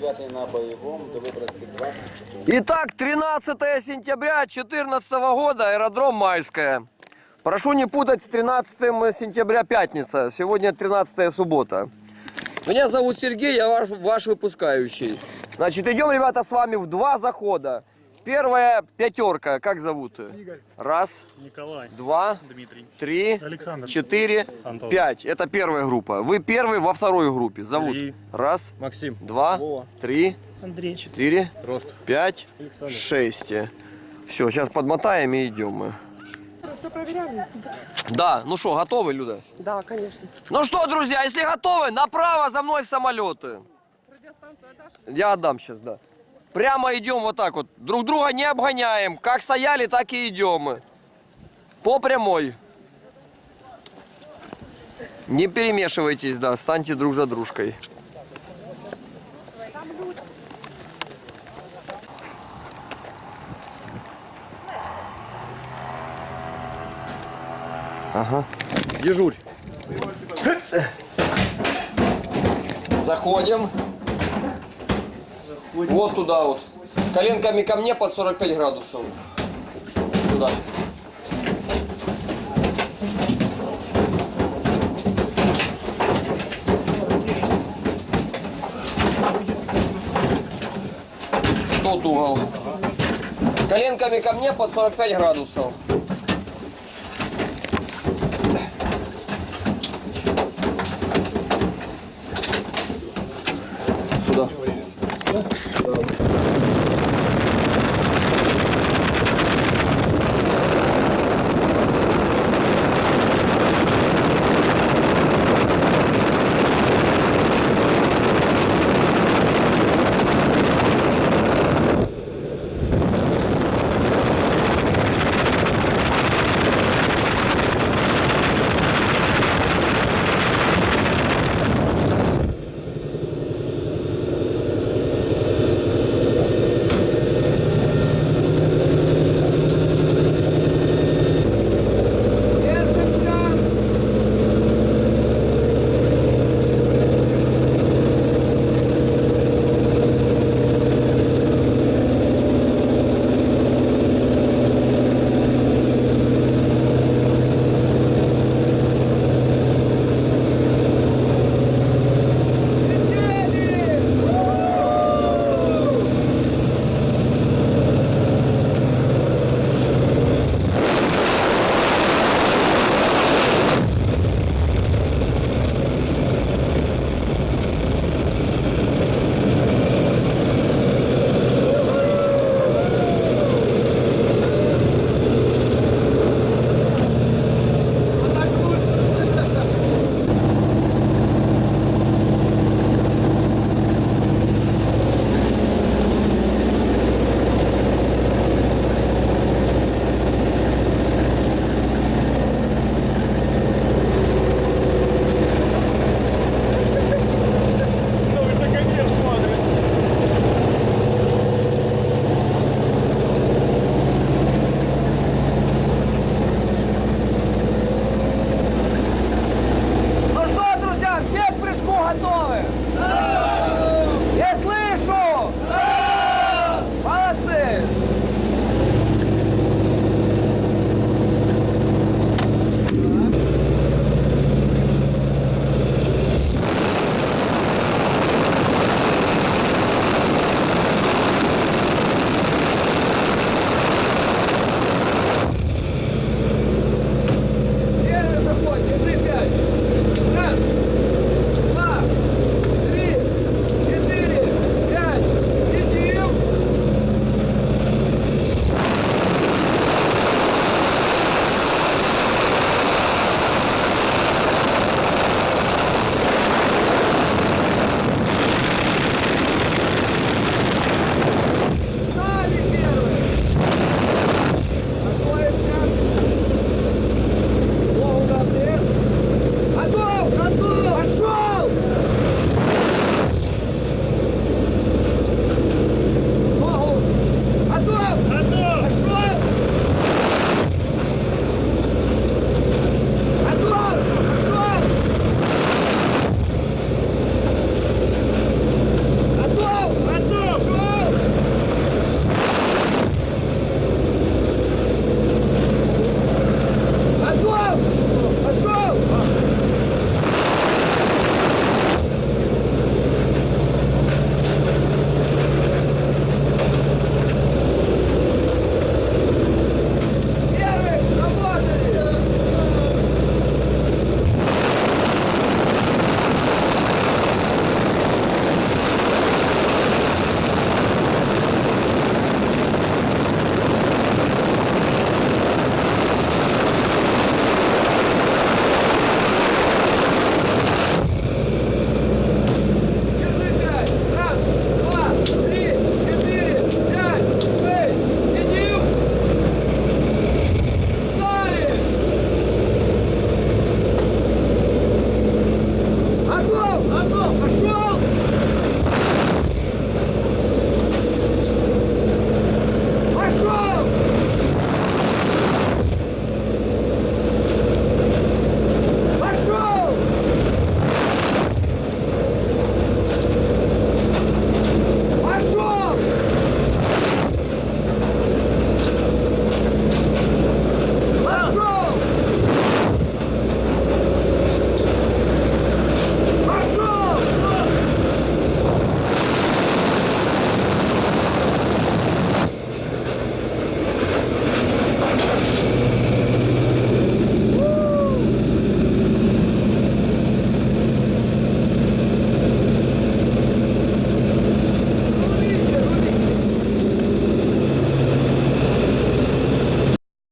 29 на боевом, до Выборгской 20. Итак, 13 сентября 2014 года, аэродром Майская. Прошу не путать с 13 сентября пятница. Сегодня 13 суббота. Меня зовут Сергей, я ваш, ваш выпускающий. Значит, идем, ребята, с вами в два захода. Первая пятерка, как зовут? Игорь. Раз, Николай. два, Дмитрий. три, Александр. четыре, Антон. пять. Это первая группа. Вы первый во второй группе. Зовут? Сергей. Раз, Максим. два, Вова. три, Андрей. четыре, Рост. пять, Александр. шесть. Все, сейчас подмотаем и идем мы. Да, ну что, готовы, Люда? Да, конечно. Ну что, друзья, если готовы, направо за мной самолеты. Я отдам сейчас, да. Прямо идем вот так вот. Друг друга не обгоняем. Как стояли, так и идем. По прямой. Не перемешивайтесь, да, станьте друг за дружкой. Ага. Дежурь. Заходим. Вот туда вот. Коленками ко мне под 45 градусов. Туда. Тот угол. Коленками ко мне под 45 градусов. Сюда.